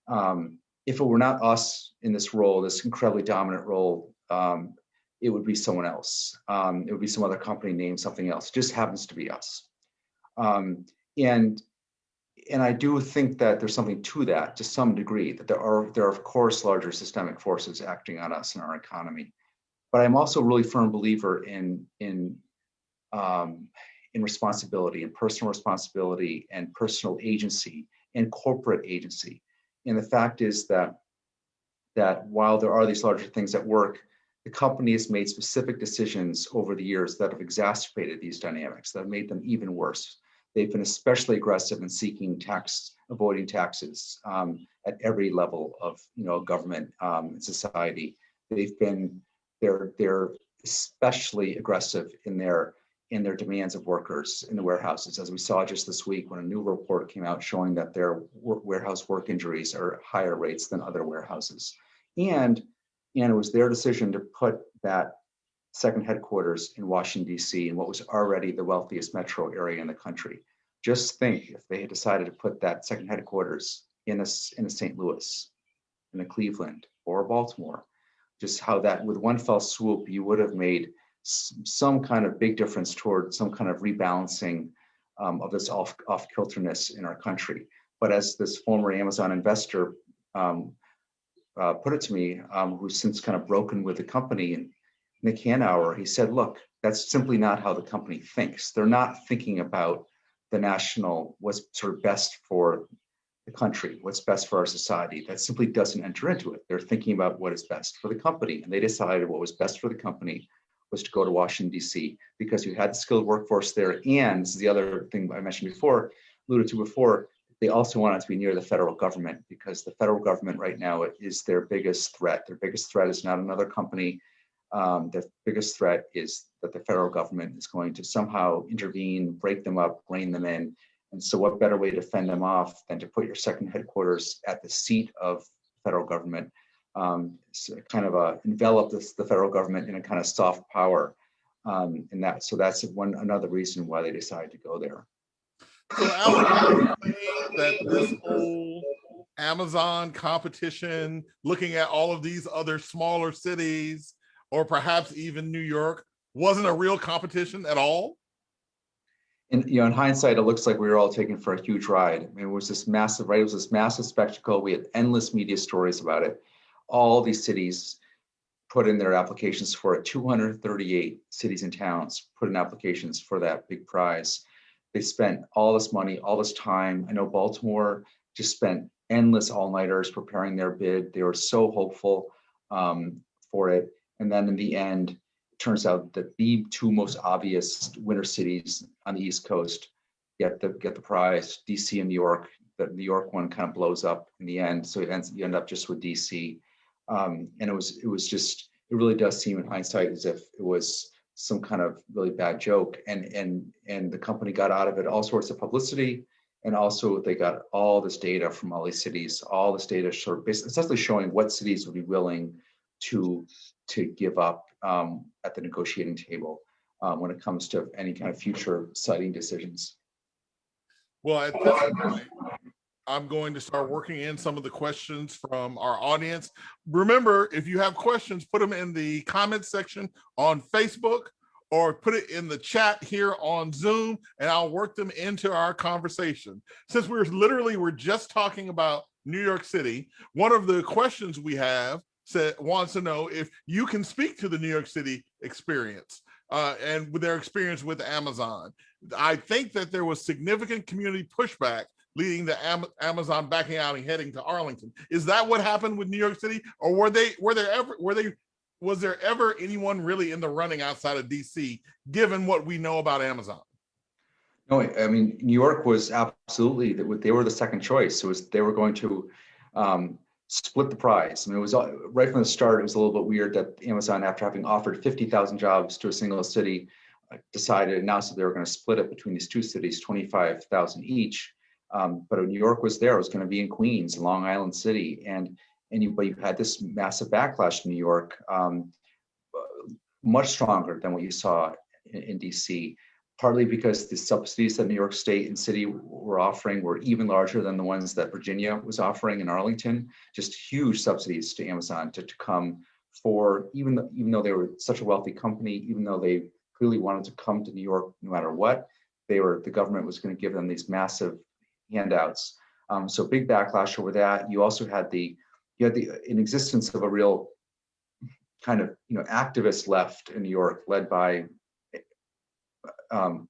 um, if it were not us in this role this incredibly dominant role um, it would be someone else. Um, it would be some other company named something else. It just happens to be us. Um, and and I do think that there's something to that to some degree that there are there are of course larger systemic forces acting on us in our economy. But I'm also a really firm believer in in um, in responsibility and personal responsibility and personal agency and corporate agency. And the fact is that that while there are these larger things at work, the company has made specific decisions over the years that have exacerbated these dynamics, that have made them even worse. They've been especially aggressive in seeking tax, avoiding taxes um, at every level of you know government um, and society. They've been they're they're especially aggressive in their in their demands of workers in the warehouses, as we saw just this week when a new report came out showing that their warehouse work injuries are higher rates than other warehouses. And and it was their decision to put that second headquarters in Washington, D.C., in what was already the wealthiest metro area in the country. Just think if they had decided to put that second headquarters in a, in a St. Louis, in a Cleveland, or Baltimore, just how that with one fell swoop, you would have made some kind of big difference toward some kind of rebalancing um, of this off, off kilterness in our country. But as this former Amazon investor um, uh, put it to me, um, who's since kind of broken with the company, and Nick Hanauer, he said, look, that's simply not how the company thinks. They're not thinking about the national, what's sort of best for the country, what's best for our society. That simply doesn't enter into it. They're thinking about what is best for the company. And they decided what was best for the company was to go to Washington, DC, because you had the skilled workforce there. And this is the other thing I mentioned before, alluded to before, they also wanted to be near the federal government because the federal government right now is their biggest threat. Their biggest threat is not another company. Um, the biggest threat is that the federal government is going to somehow intervene, break them up, rein them in. And so what better way to fend them off than to put your second headquarters at the seat of federal government, um, kind of uh, envelop this, the federal government in a kind of soft power. Um, and that, so that's one, another reason why they decided to go there. So Alex, you saying that this whole Amazon competition, looking at all of these other smaller cities, or perhaps even New York, wasn't a real competition at all? And, you know, in hindsight, it looks like we were all taken for a huge ride. I mean, it was this massive, right? It was this massive spectacle. We had endless media stories about it. All these cities put in their applications for it. 238 cities and towns put in applications for that big prize. They spent all this money, all this time. I know Baltimore just spent endless all-nighters preparing their bid. They were so hopeful um, for it. And then in the end, it turns out that the two most obvious winter cities on the East Coast get the get the prize, DC and New York. The New York one kind of blows up in the end, so ends you end up just with DC. Um, and it was it was just it really does seem in hindsight as if it was some kind of really bad joke, and and and the company got out of it all sorts of publicity, and also they got all this data from all these cities, all this data sort of basically essentially showing what cities would be willing to to give up um, at the negotiating table um, when it comes to any kind of future siting decisions. Well, at point, I'm going to start working in some of the questions from our audience. Remember, if you have questions, put them in the comments section on Facebook or put it in the chat here on Zoom and I'll work them into our conversation. Since we're literally, we're just talking about New York City, one of the questions we have said wants to know if you can speak to the New York City experience uh, and with their experience with Amazon. I think that there was significant community pushback leading the Am Amazon backing out and heading to Arlington. Is that what happened with New York City, or were they were there ever were they was there ever anyone really in the running outside of DC, given what we know about Amazon? No, I mean, New York was absolutely, they were the second choice. It was, they were going to um, split the prize. I mean, it was all- right from the start, it was a little bit weird that Amazon, after having offered 50,000 jobs to a single city, uh, decided, announced that they were going to split it between these two cities, 25,000 each. Um, but New York was there, it was going to be in Queens, Long Island City, and you had this massive backlash in New York, um, uh, much stronger than what you saw in, in DC. Partly because the subsidies that New York State and City were offering were even larger than the ones that Virginia was offering in Arlington. Just huge subsidies to Amazon to, to come for even though, even though they were such a wealthy company, even though they clearly wanted to come to New York no matter what, they were the government was going to give them these massive handouts. Um, so big backlash over that. You also had the you had the in existence of a real kind of you know activist left in New York, led by um,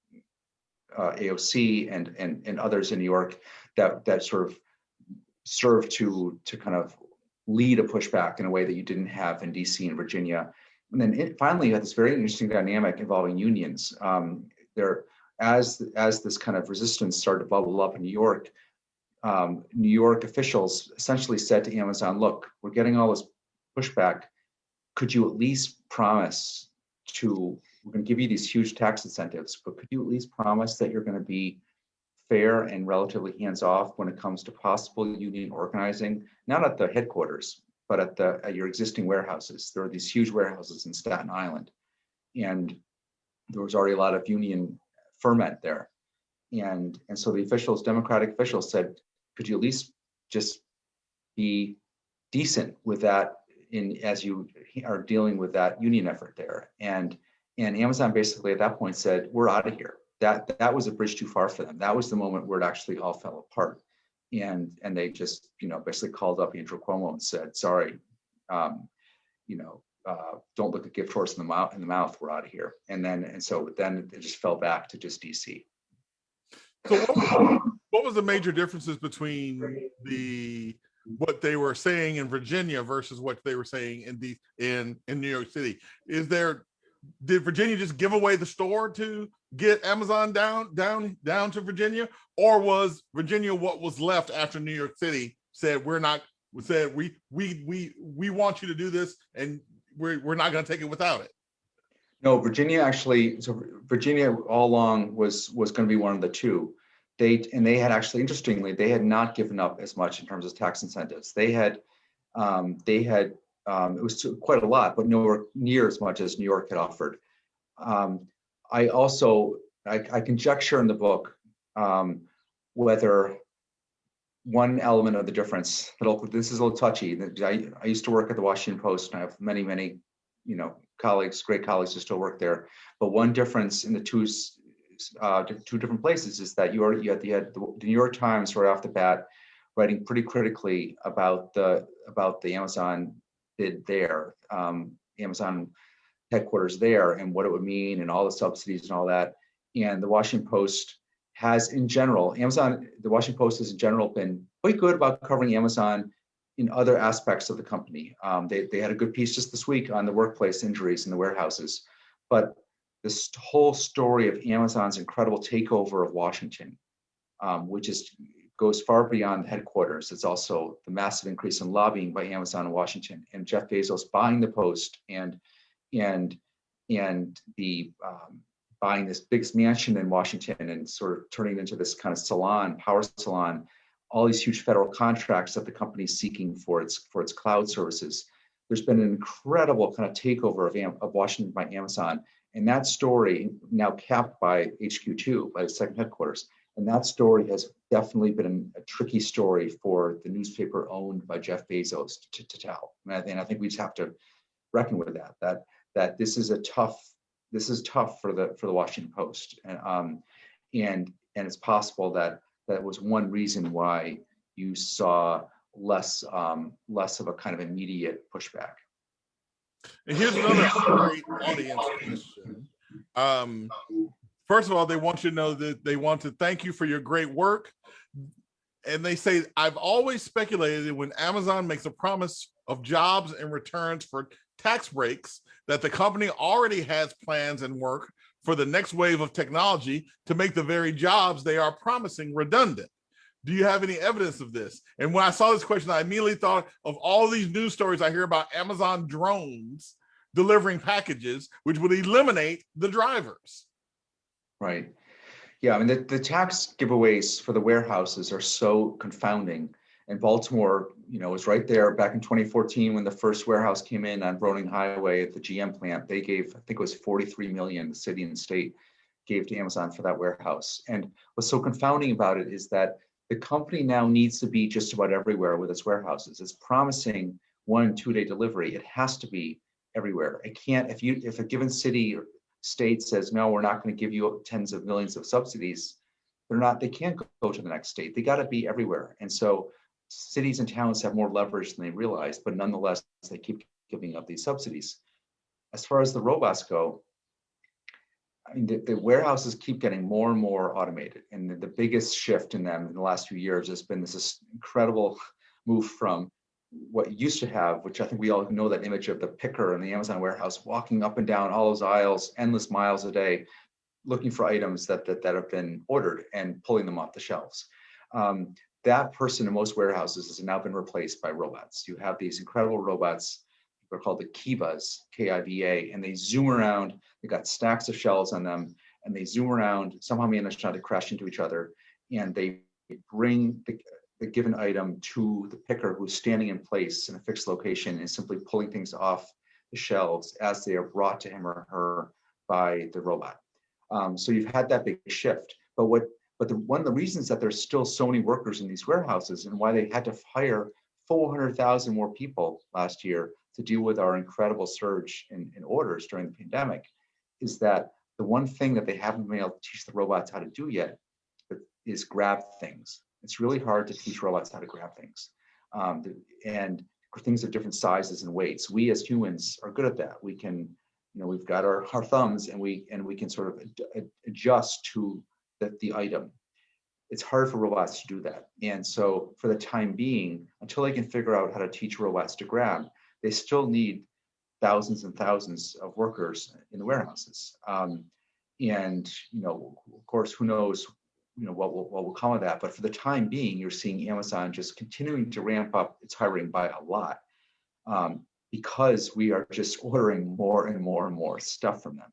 uh, AOC and and and others in New York that that sort of served to to kind of lead a pushback in a way that you didn't have in DC and Virginia. And then it, finally, you had this very interesting dynamic involving unions. Um, there, as as this kind of resistance started to bubble up in New York, um, New York officials essentially said to Amazon, "Look, we're getting all this pushback. Could you at least promise to we're going to give you these huge tax incentives, but could you at least promise that you're going to be fair and relatively hands-off when it comes to possible union organizing, not at the headquarters, but at the at your existing warehouses. There are these huge warehouses in Staten Island, and there was already a lot of union ferment there. And and so the officials, Democratic officials, said, could you at least just be decent with that in, as you are dealing with that union effort there. And, and Amazon basically at that point said, we're out of here. That, that was a bridge too far for them. That was the moment where it actually all fell apart. And, and they just, you know, basically called up Andrew Cuomo and said, sorry, um, you know, uh, don't look a gift horse in the mouth, in the mouth, we're out of here. And then, and so then it just fell back to just DC. So what what was the major differences between the what they were saying in Virginia versus what they were saying in the in in New York City? Is there did Virginia just give away the store to get Amazon down down down to Virginia, or was Virginia what was left after New York City said we're not said we we we we want you to do this and we're we're not going to take it without it? No, Virginia actually, so Virginia all along was, was going to be one of the two. They, and they had actually, interestingly, they had not given up as much in terms of tax incentives. They had, um, they had, um, it was quite a lot, but nowhere near as much as New York had offered. Um, I also, I, I conjecture in the book um, whether one element of the difference, this is a little touchy. I, I used to work at the Washington Post and I have many, many, you know, colleagues, great colleagues who still work there. But one difference in the two uh, two different places is that you are you had, had the New York Times right off the bat writing pretty critically about the about the Amazon bid there, um, Amazon headquarters there, and what it would mean, and all the subsidies and all that. And the Washington Post has, in general, Amazon, the Washington Post has in general been quite good about covering Amazon in other aspects of the company. Um, they, they had a good piece just this week on the workplace injuries in the warehouses. But this whole story of Amazon's incredible takeover of Washington, um, which is goes far beyond the headquarters. It's also the massive increase in lobbying by Amazon in Washington and Jeff Bezos buying the Post and and and the um, buying this big mansion in Washington and sort of turning it into this kind of salon, power salon all these huge federal contracts that the company is seeking for its for its cloud services. There's been an incredible kind of takeover of, of Washington by Amazon, and that story now capped by HQ2 by the second headquarters. And that story has definitely been a tricky story for the newspaper owned by Jeff Bezos to, to tell. And I, and I think we just have to reckon with that. That that this is a tough this is tough for the for the Washington Post, and um, and and it's possible that that was one reason why you saw less um, less of a kind of immediate pushback. And here's another great audience question. Um, first of all, they want you to know that they want to thank you for your great work. And they say, I've always speculated that when Amazon makes a promise of jobs and returns for tax breaks that the company already has plans and work for the next wave of technology to make the very jobs they are promising redundant. Do you have any evidence of this? And when I saw this question, I immediately thought of all these news stories I hear about Amazon drones delivering packages, which would eliminate the drivers. Right. Yeah, I mean, the, the tax giveaways for the warehouses are so confounding and Baltimore, you know, was right there back in 2014 when the first warehouse came in on Broening Highway at the GM plant. They gave, I think it was 43 million, the city and state gave to Amazon for that warehouse. And what's so confounding about it is that the company now needs to be just about everywhere with its warehouses. It's promising one two day delivery. It has to be everywhere. It can't, if you, if a given city or state says, no, we're not going to give you tens of millions of subsidies, they're not, they can't go to the next state. They got to be everywhere. And so cities and towns have more leverage than they realize, but nonetheless, they keep giving up these subsidies. As far as the robots go, I mean, the, the warehouses keep getting more and more automated. And the, the, biggest shift in them in the last few years has been this, incredible move from what used to have, which I think we all know that image of the picker in the Amazon warehouse walking up and down all those aisles, endless miles a day, looking for items that, that, that have been ordered and pulling them off the shelves. Um, that person in most warehouses has now been replaced by robots. You have these incredible robots, they're called the Kivas, K-I-V-A, and they zoom around, They've got stacks of shelves on them, and they zoom around, somehow manage not to crash into each other, and they bring the, the given item to the picker who's standing in place in a fixed location and simply pulling things off the shelves as they are brought to him or her by the robot. Um, so you've had that big shift. But what but the, one of the reasons that there's still so many workers in these warehouses and why they had to hire 400,000 more people last year to deal with our incredible surge in, in orders during the pandemic is that the one thing that they haven't been able to teach the robots how to do yet is grab things. It's really hard to teach robots how to grab things. Um, and things of different sizes and weights. We as humans are good at that. We can, you know, we've got our, our thumbs and we and we can sort of ad adjust to the, the item. It's hard for robots to do that. And so for the time being, until they can figure out how to teach robots to grab, they still need thousands and thousands of workers in the warehouses. Um, and, you know, of course, who knows you know what will, what will come of that. But for the time being, you're seeing Amazon just continuing to ramp up its hiring by a lot um, because we are just ordering more and more and more stuff from them.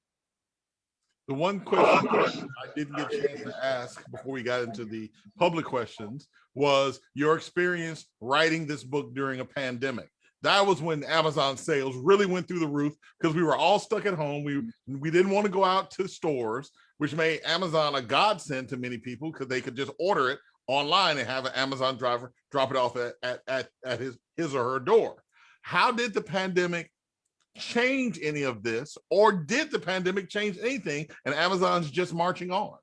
The one question I didn't get a chance to ask before we got into the public questions was your experience writing this book during a pandemic. That was when Amazon sales really went through the roof because we were all stuck at home. We we didn't want to go out to stores, which made Amazon a godsend to many people because they could just order it online and have an Amazon driver drop it off at, at, at, at his, his or her door. How did the pandemic change any of this or did the pandemic change anything and Amazon's just marching on?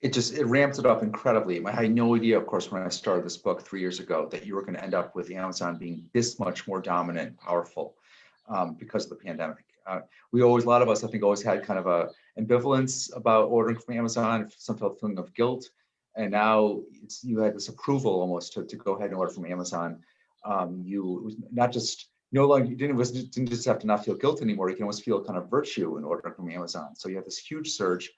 It just, it ramps it up incredibly. I had no idea, of course, when I started this book three years ago, that you were going to end up with Amazon being this much more dominant and powerful um, because of the pandemic. Uh, we always, a lot of us, I think, always had kind of a ambivalence about ordering from Amazon, some felt feeling of guilt. And now you had this approval almost to, to go ahead and order from Amazon. Um, you not just no longer you didn't, didn't just have to not feel guilt anymore. You can almost feel kind of virtue in ordering from Amazon. So you have this huge surge,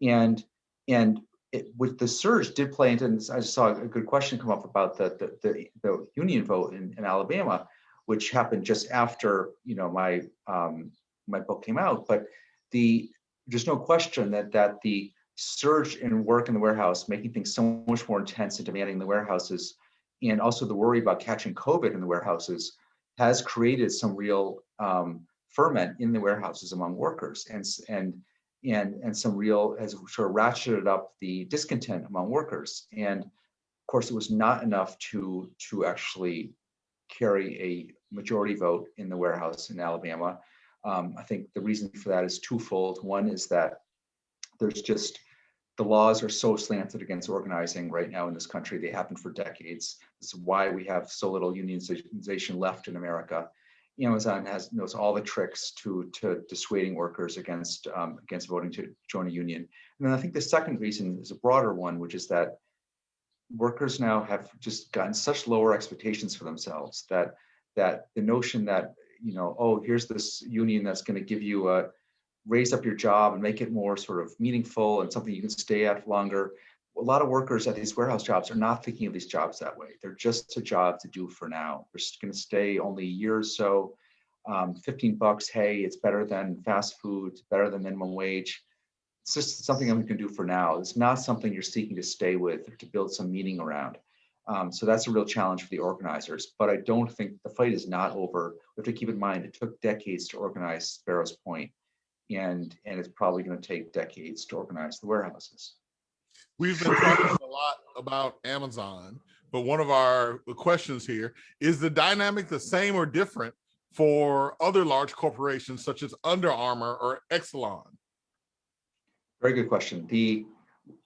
and and it, with the surge did play into. And I saw a good question come up about the the, the, the union vote in, in Alabama, which happened just after you know my um, my book came out. But the there's no question that that the surge in work in the warehouse, making things so much more intense and demanding in the warehouses, and also the worry about catching COVID in the warehouses, has created some real um, ferment in the warehouses among workers, and and and and some real has sort of ratcheted up the discontent among workers. And of course, it was not enough to to actually carry a majority vote in the warehouse in Alabama. Um, I think the reason for that is twofold. One is that there's just the laws are so slanted against organizing right now in this country. They happen for decades. This is why we have so little unionization left in America. Amazon has knows all the tricks to to dissuading workers against um, against voting to join a union. And then I think the second reason is a broader one, which is that workers now have just gotten such lower expectations for themselves that that the notion that you know, oh, here's this union that's going to give you a raise up your job and make it more sort of meaningful and something you can stay at longer. A lot of workers at these warehouse jobs are not thinking of these jobs that way. They're just a job to do for now. They're just going to stay only a year or so. Um, 15 bucks, hey, it's better than fast food, better than minimum wage. It's just something that we can do for now. It's not something you're seeking to stay with or to build some meaning around. Um, so that's a real challenge for the organizers. But I don't think the fight is not over. We have to keep in mind it took decades to organize Sparrows Point, and and it's probably going to take decades to organize the warehouses. We've been talking a lot about Amazon, but one of our questions here is the dynamic the same or different for other large corporations such as Under Armour or Exelon? Very good question. The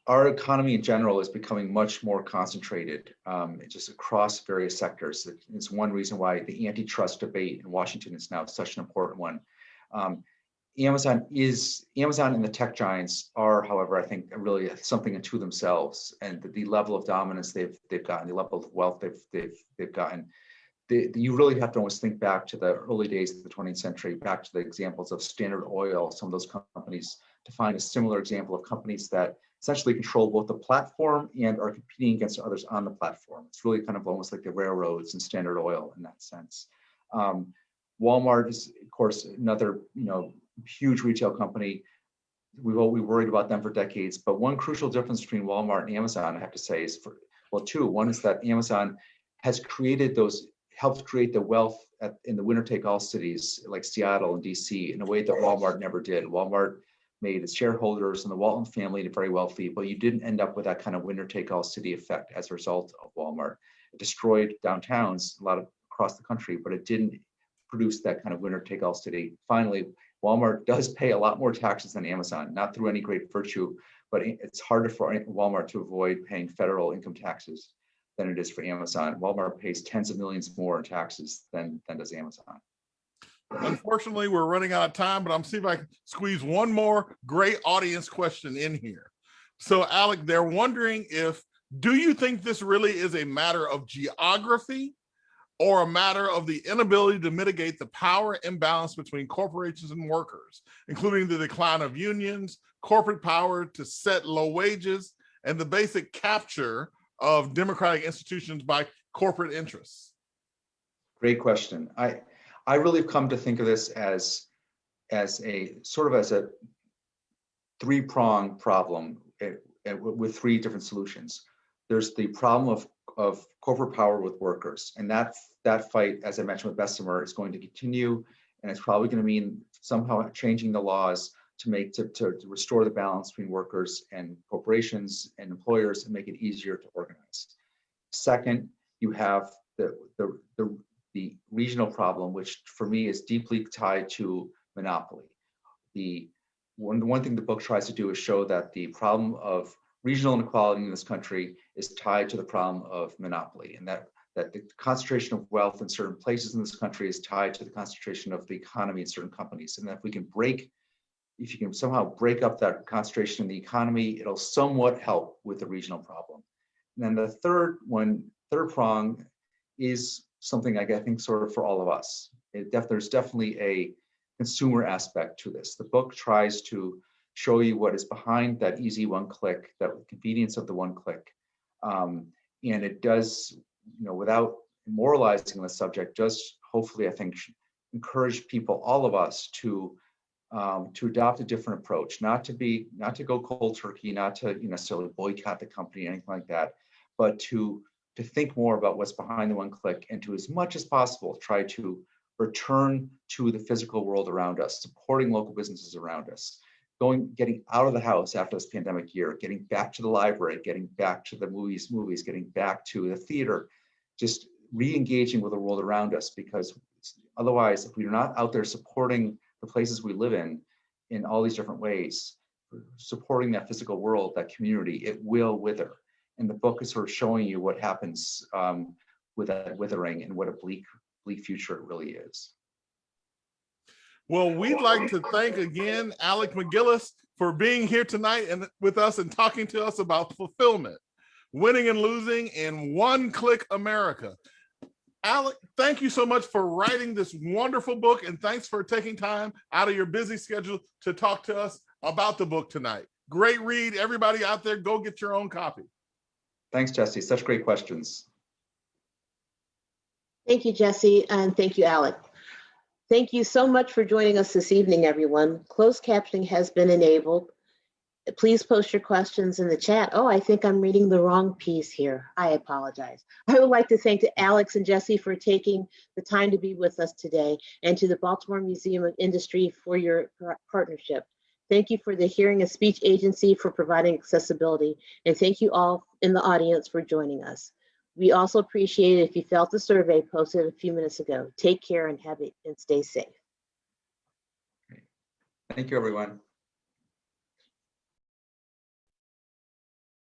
our economy in general is becoming much more concentrated um, just across various sectors. It's one reason why the antitrust debate in Washington is now such an important one. Um, Amazon is Amazon and the tech giants are, however, I think really something into themselves, and the, the level of dominance they've they've gotten, the level of wealth they've they've they've gotten. The, the, you really have to almost think back to the early days of the 20th century, back to the examples of Standard Oil, some of those companies, to find a similar example of companies that essentially control both the platform and are competing against others on the platform. It's really kind of almost like the railroads and Standard Oil in that sense. Um, Walmart is, of course, another you know huge retail company. We've all we worried about them for decades, but one crucial difference between Walmart and Amazon, I have to say, is for well, two. One is that Amazon has created those, helped create the wealth at, in the winner-take-all cities like Seattle and DC in a way that Walmart never did. Walmart made its shareholders and the Walton family very wealthy, but you didn't end up with that kind of winner take all city effect as a result of Walmart. It destroyed downtowns a lot of across the country, but it didn't produce that kind of winner take all city. Finally, Walmart does pay a lot more taxes than Amazon, not through any great virtue, but it's harder for Walmart to avoid paying federal income taxes than it is for Amazon. Walmart pays tens of millions more in taxes than, than does Amazon. Unfortunately, we're running out of time, but I'm seeing if I can squeeze one more great audience question in here. So Alec, they're wondering if, do you think this really is a matter of geography or a matter of the inability to mitigate the power imbalance between corporations and workers, including the decline of unions, corporate power to set low wages, and the basic capture of democratic institutions by corporate interests? Great question. I, I really have come to think of this as, as a sort of as a three-pronged problem eh, eh, with three different solutions. There's the problem of, of corporate power with workers, and that, that fight, as I mentioned with Bessemer, is going to continue, and it's probably going to mean somehow changing the laws to make, to, to to restore the balance between workers and corporations and employers and make it easier to organize. Second, you have the, the, the the regional problem, which for me is deeply tied to monopoly. The one, the one thing the book tries to do is show that the problem of regional inequality in this country is tied to the problem of monopoly and that that the concentration of wealth in certain places in this country is tied to the concentration of the economy in certain companies. And that if we can break, if you can somehow break up that concentration in the economy, it'll somewhat help with the regional problem. And then the third one, third prong is something I think sort of for all of us. Def there's definitely a consumer aspect to this. The book tries to show you what is behind that easy one click, that convenience of the one click. Um, and it does, you know, without moralizing the subject, just hopefully, I think, encourage people, all of us, to um, to adopt a different approach, not to be, not to go cold turkey, not to you know, necessarily boycott the company, anything like that, but to to think more about what's behind the one click and to as much as possible try to return to the physical world around us, supporting local businesses around us, going, getting out of the house after this pandemic year, getting back to the library, getting back to the movies, movies, getting back to the theater, just re-engaging with the world around us because otherwise, if we're not out there supporting the places we live in, in all these different ways, supporting that physical world, that community, it will wither and the book is sort of showing you what happens um, with that withering and what a bleak, bleak future it really is. Well, we'd like to thank again Alec MacGillis for being here tonight and with us and talking to us about fulfillment, winning and losing in one click America. Alec, thank you so much for writing this wonderful book and thanks for taking time out of your busy schedule to talk to us about the book tonight. Great read. Everybody out there, go get your own copy. Thanks, Jesse. Such great questions. Thank you, Jesse, and thank you, Alec. Thank you so much for joining us this evening, everyone. Closed captioning has been enabled. Please post your questions in the chat. Oh, I think I'm reading the wrong piece here. I apologize. I would like to thank Alex and Jesse for taking the time to be with us today and to the Baltimore Museum of Industry for your partnership. Thank you for the Hearing and Speech Agency for providing accessibility, and thank you all in the audience for joining us. We also appreciate it if you felt the survey posted a few minutes ago. Take care and have it and stay safe. Thank you, everyone.